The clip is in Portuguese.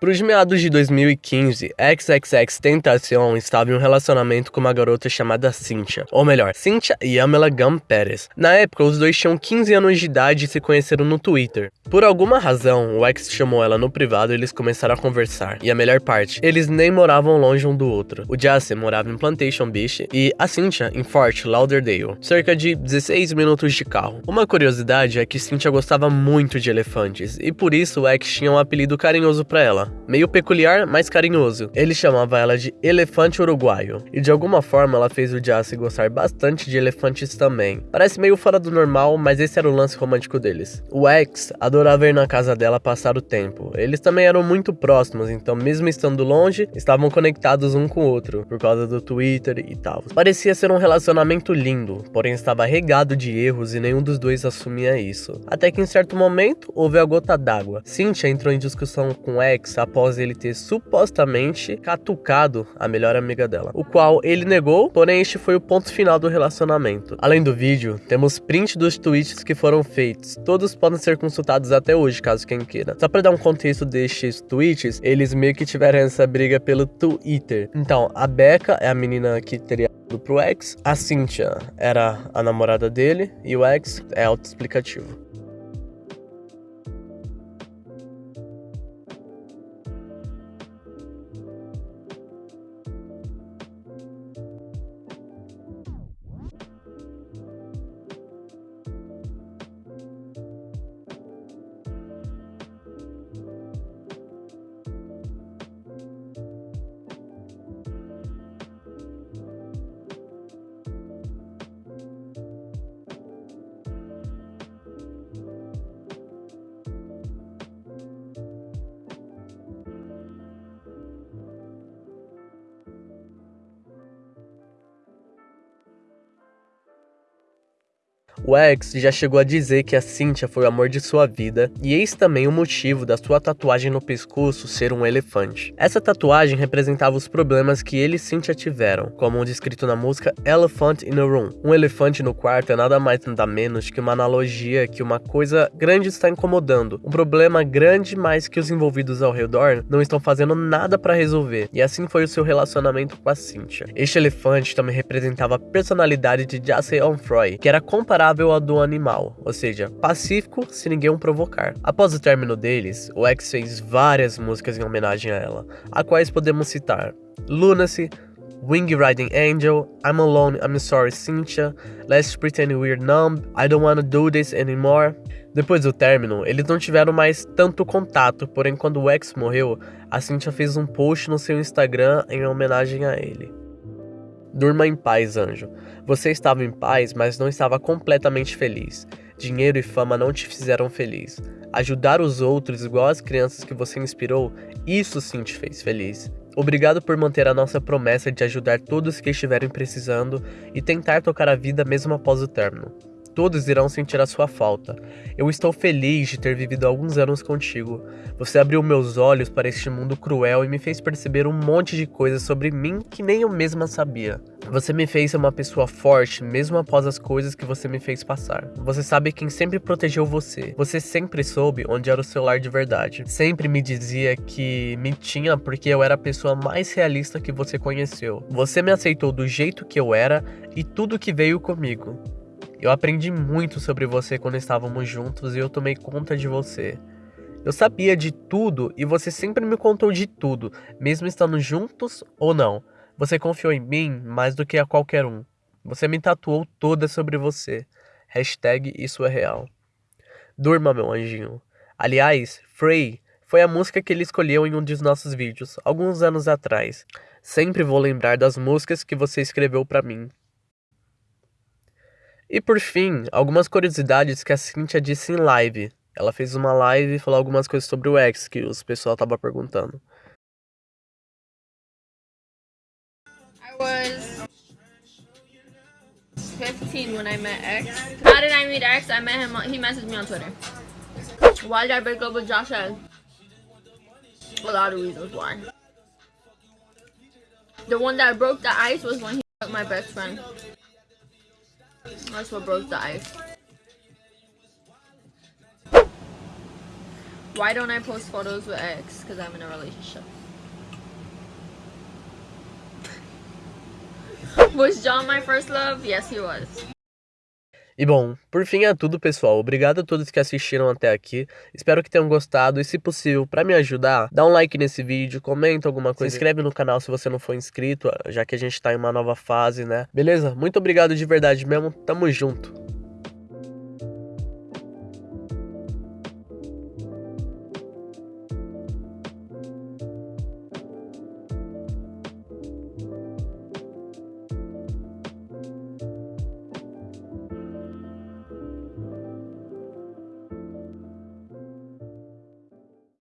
Para os meados de 2015, XXX Tentacion estava em um relacionamento com uma garota chamada Cynthia, ou melhor, Cynthia e Amela Gum Pérez. Na época, os dois tinham 15 anos de idade e se conheceram no Twitter. Por alguma razão, o ex chamou ela no privado e eles começaram a conversar. E a melhor parte, eles nem moravam longe um do outro. O Jace morava em Plantation Beach e a Cynthia em Fort Lauderdale, cerca de 16 minutos de carro. Uma curiosidade é que Cynthia gostava muito de elefantes e por isso o ex tinha um apelido carinhoso para ela, meio peculiar, mas carinhoso. Ele chamava ela de elefante uruguaio, e de alguma forma ela fez o Jace gostar bastante de elefantes também. Parece meio fora do normal, mas esse era o lance romântico deles. O ex adorava ir na casa dela passar o tempo. Eles também eram muito próximos, então mesmo estando longe, estavam conectados um com o outro, por causa do Twitter e tal. Parecia ser um relacionamento lindo, porém estava regado de erros e nenhum dos dois assumia isso. Até que em certo momento, houve a gota d'água. Cynthia entrou em discussão com o ex após ele ter supostamente catucado a melhor amiga dela, o qual ele negou, porém este foi o ponto final do relacionamento. Além do vídeo, temos print dos tweets que foram feitos, todos podem ser consultados até hoje, caso quem queira. Só para dar um contexto destes tweets, eles meio que tiveram essa briga pelo Twitter. Então, a Becca é a menina que teria pro ex, a Cynthia era a namorada dele e o ex é autoexplicativo. O X já chegou a dizer que a Cynthia foi o amor de sua vida, e eis também o motivo da sua tatuagem no pescoço ser um elefante. Essa tatuagem representava os problemas que ele e Cynthia tiveram, como descrito na música Elephant in a Room. Um elefante no quarto é nada mais nada menos que uma analogia que uma coisa grande está incomodando, um problema grande mais que os envolvidos ao redor não estão fazendo nada para resolver, e assim foi o seu relacionamento com a Cynthia. Este elefante também representava a personalidade de Jason Onfroy, que era comparado amigável a do animal, ou seja, pacífico se ninguém o provocar. Após o término deles, o X fez várias músicas em homenagem a ela, a quais podemos citar Lunacy, Wing Riding Angel, I'm Alone, I'm Sorry Cynthia, Let's Pretend We're Numb, I Don't Wanna Do This Anymore. Depois do término, eles não tiveram mais tanto contato, porém quando o X morreu, a Cynthia fez um post no seu Instagram em homenagem a ele. Durma em paz, anjo. Você estava em paz, mas não estava completamente feliz. Dinheiro e fama não te fizeram feliz. Ajudar os outros, igual as crianças que você inspirou, isso sim te fez feliz. Obrigado por manter a nossa promessa de ajudar todos que estiverem precisando e tentar tocar a vida mesmo após o término todos irão sentir a sua falta. Eu estou feliz de ter vivido alguns anos contigo. Você abriu meus olhos para este mundo cruel e me fez perceber um monte de coisas sobre mim que nem eu mesma sabia. Você me fez ser uma pessoa forte, mesmo após as coisas que você me fez passar. Você sabe quem sempre protegeu você. Você sempre soube onde era o seu lar de verdade. Sempre me dizia que me tinha porque eu era a pessoa mais realista que você conheceu. Você me aceitou do jeito que eu era e tudo que veio comigo. Eu aprendi muito sobre você quando estávamos juntos e eu tomei conta de você. Eu sabia de tudo e você sempre me contou de tudo, mesmo estando juntos ou não. Você confiou em mim mais do que a qualquer um. Você me tatuou toda sobre você. Hashtag isso é real. Durma, meu anjinho. Aliás, Frey foi a música que ele escolheu em um dos nossos vídeos, alguns anos atrás. Sempre vou lembrar das músicas que você escreveu para mim. E por fim, algumas curiosidades que a Cynthia disse em live. Ela fez uma live e falou algumas coisas sobre o X que os pessoal tava perguntando. I was 15 when I met X. How did I meet X? I met him, he messaged me on Twitter. Why did I break up with Josh A lot of reasons why. The one that broke the ice was when he my best friend. That's what broke the ice. Why don't I post photos with ex? Because I'm in a relationship. was John my first love? Yes, he was. E bom, por fim é tudo, pessoal. Obrigado a todos que assistiram até aqui. Espero que tenham gostado e, se possível, para me ajudar, dá um like nesse vídeo, comenta alguma coisa, se inscreve no canal se você não for inscrito, já que a gente tá em uma nova fase, né? Beleza? Muito obrigado de verdade mesmo. Tamo junto.